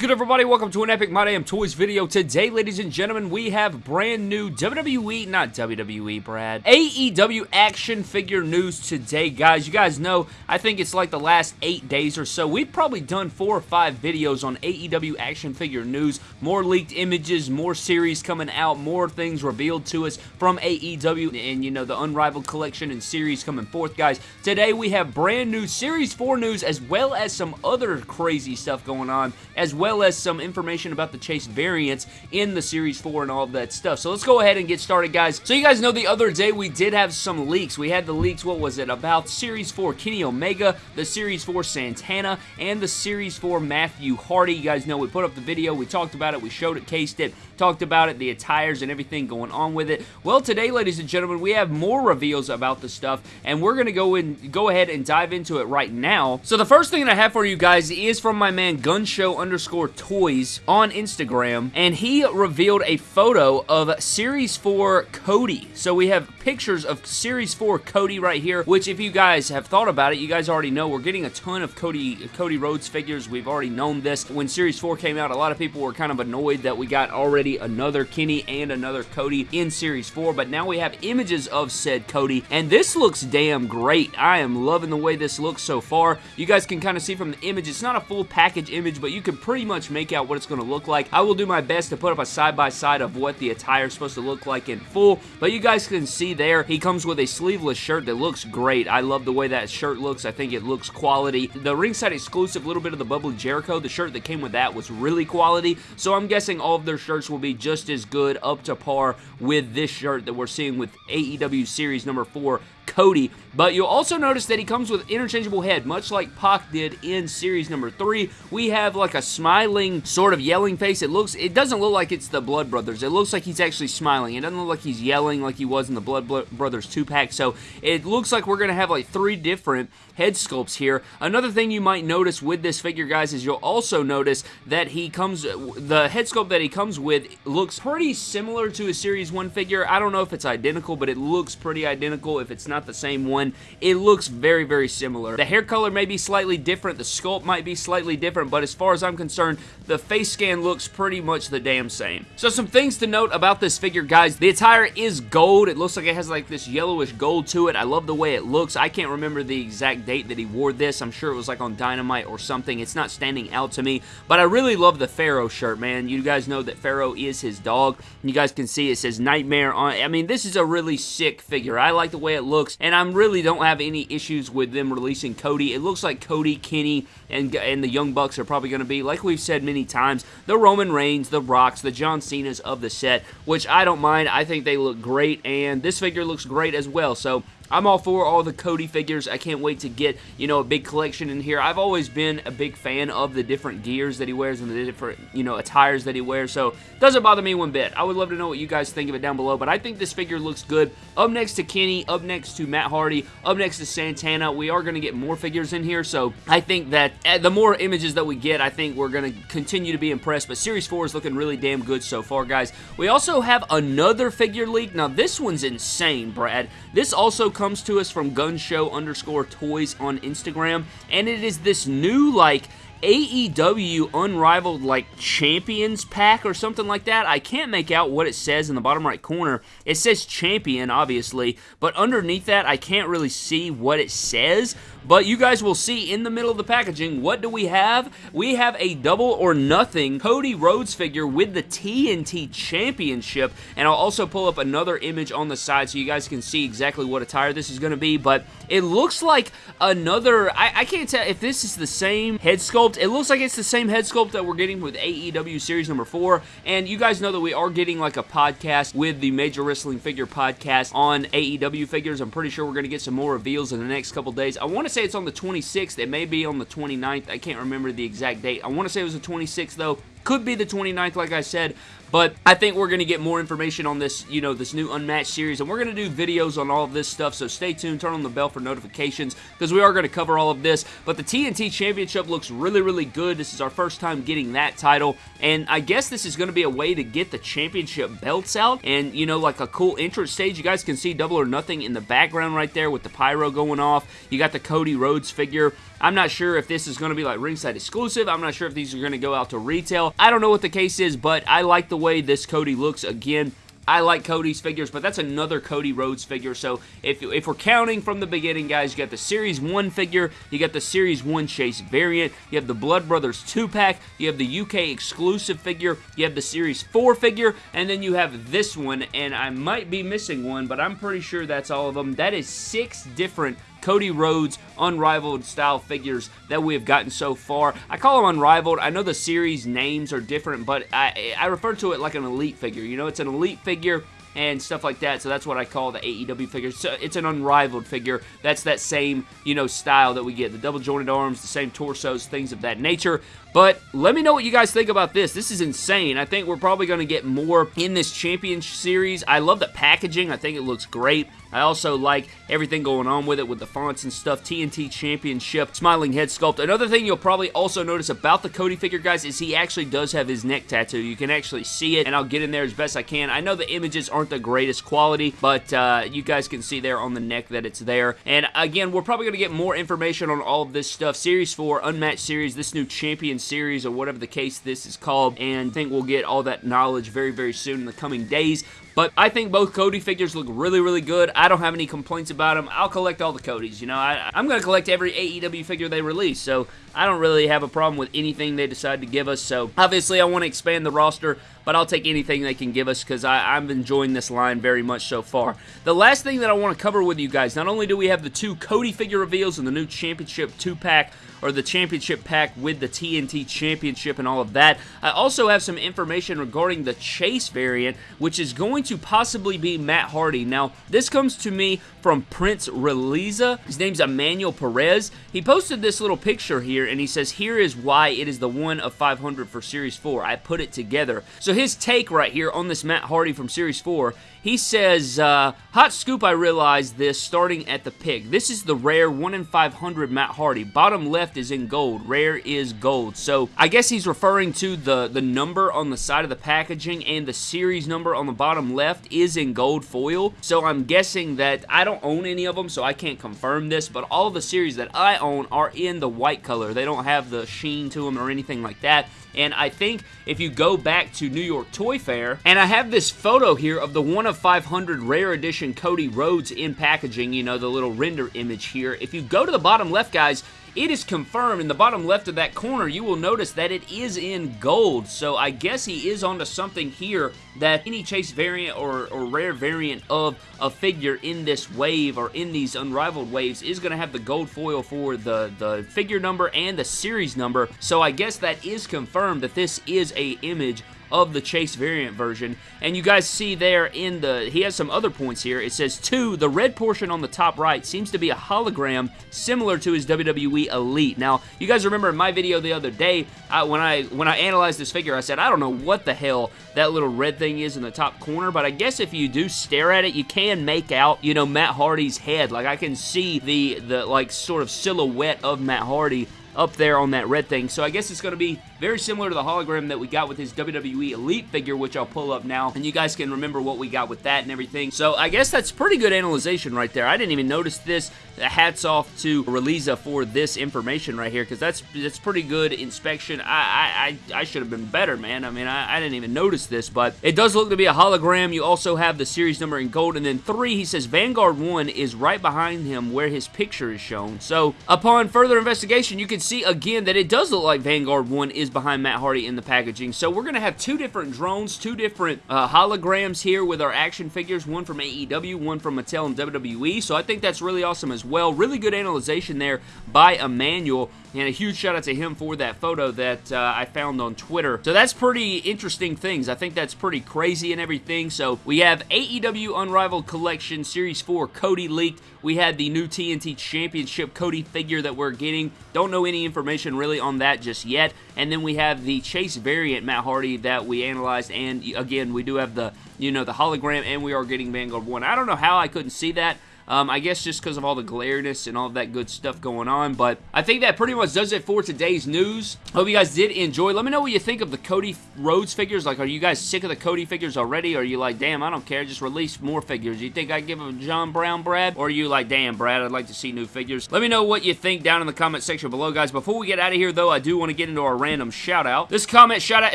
Good, everybody? Welcome to an Epic My Damn Toys video. Today, ladies and gentlemen, we have brand new WWE, not WWE, Brad, AEW action figure news today, guys. You guys know, I think it's like the last eight days or so. We've probably done four or five videos on AEW action figure news. More leaked images, more series coming out, more things revealed to us from AEW, and, you know, the Unrivaled collection and series coming forth, guys. Today, we have brand new Series 4 news, as well as some other crazy stuff going on, as well as some information about the Chase variants in the Series 4 and all of that stuff. So let's go ahead and get started, guys. So you guys know the other day we did have some leaks. We had the leaks, what was it, about Series 4 Kenny Omega, the Series 4 Santana, and the Series 4 Matthew Hardy. You guys know we put up the video, we talked about it, we showed it, cased it, talked about it, the attires and everything going on with it. Well, today, ladies and gentlemen, we have more reveals about the stuff, and we're going to go and go ahead and dive into it right now. So the first thing that I have for you guys is from my man Gunshow underscore Toys on Instagram, and he revealed a photo of Series 4 Cody. So we have pictures of Series 4 Cody right here, which if you guys have thought about it, you guys already know we're getting a ton of Cody, Cody Rhodes figures. We've already known this. When Series 4 came out, a lot of people were kind of annoyed that we got already another Kenny and another Cody in Series 4, but now we have images of said Cody, and this looks damn great. I am loving the way this looks so far. You guys can kind of see from the image, it's not a full package image, but you can pretty much make make out what it's going to look like. I will do my best to put up a side-by-side -side of what the attire is supposed to look like in full, but you guys can see there, he comes with a sleeveless shirt that looks great. I love the way that shirt looks. I think it looks quality. The ringside exclusive, little bit of the Bubbly Jericho, the shirt that came with that was really quality, so I'm guessing all of their shirts will be just as good, up to par with this shirt that we're seeing with AEW Series number 4 Cody. But you'll also notice that he comes with interchangeable head, much like Pac did in series number three. We have like a smiling, sort of yelling face. It looks, it doesn't look like it's the Blood Brothers. It looks like he's actually smiling. It doesn't look like he's yelling like he was in the Blood Brothers 2-pack. So it looks like we're going to have like three different head sculpts here. Another thing you might notice with this figure, guys, is you'll also notice that he comes, the head sculpt that he comes with looks pretty similar to a Series 1 figure. I don't know if it's identical, but it looks pretty identical if it's not the same one. It looks very, very similar. The hair color may be slightly different, the sculpt might be slightly different, but as far as I'm concerned, the face scan looks pretty much the damn same. So some things to note about this figure, guys. The attire is gold. It looks like it has like this yellowish gold to it. I love the way it looks. I can't remember the exact date that he wore this. I'm sure it was like on Dynamite or something. It's not standing out to me, but I really love the Pharaoh shirt, man. You guys know that Pharaoh is his dog. You guys can see it says Nightmare on I mean, this is a really sick figure. I like the way it looks, and I really don't have any issues with them releasing Cody. It looks like Cody, Kenny, and, and the Young Bucks are probably going to be, like we've said many times, the Roman Reigns, the Rocks, the John Cena's of the set, which I don't mind. I think they look great, and this figure looks great as well. So I'm all for all the Cody figures. I can't wait to get, you know, a big collection in here. I've always been a big fan of the different gears that he wears and the different, you know, attires that he wears, so doesn't bother me one bit. I would love to know what you guys think of it down below, but I think this figure looks good. Up next to Kenny, up next to Matt Hardy, up next to Santana. We are going to get more figures in here, so I think that eh, the more images that we get, I think we're going to continue to be impressed, but Series 4 is looking really damn good so far, guys. We also have another figure leak. Now, this one's insane, Brad. This also comes to us from Gunshow underscore toys on Instagram, and it is this new, like, AEW Unrivaled like Champions pack or something like that. I can't make out what it says in the bottom right corner. It says Champion, obviously, but underneath that, I can't really see what it says. But you guys will see in the middle of the packaging, what do we have? We have a double or nothing Cody Rhodes figure with the TNT Championship, and I'll also pull up another image on the side so you guys can see exactly what attire this is going to be, but it looks like another, I, I can't tell if this is the same head sculpt. It looks like it's the same head sculpt that we're getting with AEW Series number 4, and you guys know that we are getting like a podcast with the Major Wrestling Figure podcast on AEW figures. I'm pretty sure we're going to get some more reveals in the next couple days. I want to say it's on the 26th. It may be on the 29th. I can't remember the exact date. I want to say it was the 26th, though. Could be the 29th, like I said, But I think we're going to get more information on this, you know, this new Unmatched series, and we're going to do videos on all of this stuff, so stay tuned, turn on the bell for notifications, because we are going to cover all of this. But the TNT Championship looks really, really good. This is our first time getting that title, and I guess this is going to be a way to get the championship belts out, and, you know, like a cool entrance stage. You guys can see Double or Nothing in the background right there with the pyro going off. You got the Cody Rhodes figure. I'm not sure if this is going to be like ringside exclusive. I'm not sure if these are going to go out to retail. I don't know what the case is, but I like the way this Cody looks. Again, I like Cody's figures, but that's another Cody Rhodes figure. So if, if we're counting from the beginning, guys, you got the Series 1 figure, you got the Series 1 Chase variant, you have the Blood Brothers 2-pack, you have the UK exclusive figure, you have the Series 4 figure, and then you have this one, and I might be missing one, but I'm pretty sure that's all of them. That is six different Cody Rhodes unrivaled style figures that we have gotten so far. I call them unrivaled. I know the series names are different, but I, I refer to it like an elite figure. You know, it's an elite figure and stuff like that. So that's what I call the AEW figure. So it's an unrivaled figure. That's that same, you know, style that we get. The double jointed arms, the same torsos, things of that nature. But let me know what you guys think about this. This is insane. I think we're probably going to get more in this Champion Series. I love the packaging. I think it looks great. I also like everything going on with it with the fonts and stuff. TNT Championship, smiling head sculpt. Another thing you'll probably also notice about the Cody figure, guys, is he actually does have his neck tattoo. You can actually see it, and I'll get in there as best I can. I know the images aren't the greatest quality, but uh, you guys can see there on the neck that it's there. And again, we're probably going to get more information on all of this stuff. Series 4, Unmatched Series, this new Champion series or whatever the case this is called and I think we'll get all that knowledge very very soon in the coming days but I think both Cody figures look really, really good. I don't have any complaints about them. I'll collect all the Codys. You know, I, am going to collect every AEW figure they release. So I don't really have a problem with anything they decide to give us. So obviously I want to expand the roster, but I'll take anything they can give us because I'm enjoying this line very much so far. The last thing that I want to cover with you guys, not only do we have the two Cody figure reveals and the new Championship 2-pack, or the championship pack with the TNT championship and all of that. I also have some information regarding the Chase variant, which is going to possibly be Matt Hardy. Now, this comes to me from Prince Reliza. His name's Emmanuel Perez. He posted this little picture here, and he says, here is why it is the one of 500 for Series 4. I put it together. So his take right here on this Matt Hardy from Series 4 he says, uh, Hot scoop, I realized this starting at the pick. This is the rare 1 in 500 Matt Hardy. Bottom left is in gold. Rare is gold. So I guess he's referring to the, the number on the side of the packaging and the series number on the bottom left is in gold foil. So I'm guessing that I don't own any of them, so I can't confirm this, but all the series that I own are in the white color. They don't have the sheen to them or anything like that. And I think if you go back to New York Toy Fair, and I have this photo here of the 1 of 500 rare edition Cody Rhodes in packaging, you know, the little render image here. If you go to the bottom left, guys, it is confirmed in the bottom left of that corner you will notice that it is in gold so I guess he is onto something here that any chase variant or, or rare variant of a figure in this wave or in these unrivaled waves is going to have the gold foil for the, the figure number and the series number so I guess that is confirmed that this is a image of the Chase variant version. And you guys see there in the, he has some other points here. It says, two, the red portion on the top right seems to be a hologram similar to his WWE Elite. Now, you guys remember in my video the other day, I, when I when I analyzed this figure, I said, I don't know what the hell that little red thing is in the top corner, but I guess if you do stare at it, you can make out, you know, Matt Hardy's head. Like, I can see the, the like, sort of silhouette of Matt Hardy up there on that red thing. So I guess it's going to be very similar to the hologram that we got with his WWE Elite figure, which I'll pull up now, and you guys can remember what we got with that and everything. So I guess that's pretty good analyzation right there. I didn't even notice this. Hats off to Reliza for this information right here, because that's that's pretty good inspection. I I, I, should have been better, man. I mean, I, I didn't even notice this, but it does look to be a hologram. You also have the series number in gold, and then three, he says Vanguard 1 is right behind him where his picture is shown. So upon further investigation, you can see again that it does look like Vanguard 1 is behind Matt Hardy in the packaging. So we're going to have two different drones, two different uh, holograms here with our action figures, one from AEW, one from Mattel and WWE. So I think that's really awesome as well. Really good analyzation there by Emmanuel. And a huge shout out to him for that photo that uh, I found on Twitter. So that's pretty interesting things. I think that's pretty crazy and everything. So we have AEW Unrivaled Collection Series 4 Cody leaked. We had the new TNT Championship Cody figure that we're getting. Don't know any information really on that just yet. And then we have the Chase variant Matt Hardy that we analyzed. And again, we do have the, you know, the hologram and we are getting Vanguard 1. I don't know how I couldn't see that. Um, I guess just because of all the glareness and all that good stuff going on. But I think that pretty much does it for today's news. Hope you guys did enjoy. Let me know what you think of the Cody Rhodes figures. Like, are you guys sick of the Cody figures already? Or are you like, damn, I don't care. Just release more figures. You think I give a John Brown, Brad? Or are you like, damn, Brad, I'd like to see new figures? Let me know what you think down in the comment section below, guys. Before we get out of here, though, I do want to get into our random shout out. This comment shout out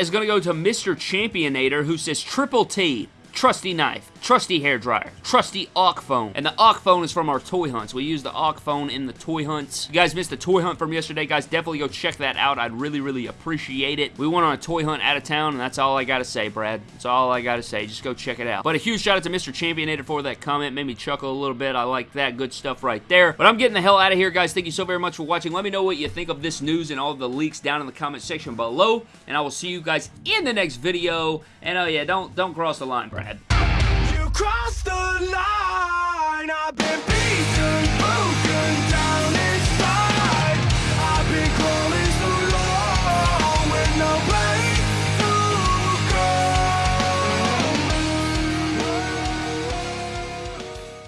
is going to go to Mr. Championator, who says, Triple T trusty knife, trusty hair dryer, trusty AWK phone. And the AWK phone is from our toy hunts. We use the AWK phone in the toy hunts. You guys missed the toy hunt from yesterday, guys. Definitely go check that out. I'd really, really appreciate it. We went on a toy hunt out of town, and that's all I gotta say, Brad. That's all I gotta say. Just go check it out. But a huge shout out to Mr. Championator for that comment. Made me chuckle a little bit. I like that. Good stuff right there. But I'm getting the hell out of here, guys. Thank you so very much for watching. Let me know what you think of this news and all the leaks down in the comment section below. And I will see you guys in the next video. And oh yeah, don't don't cross the line, Brad cross the line. I've been beaten,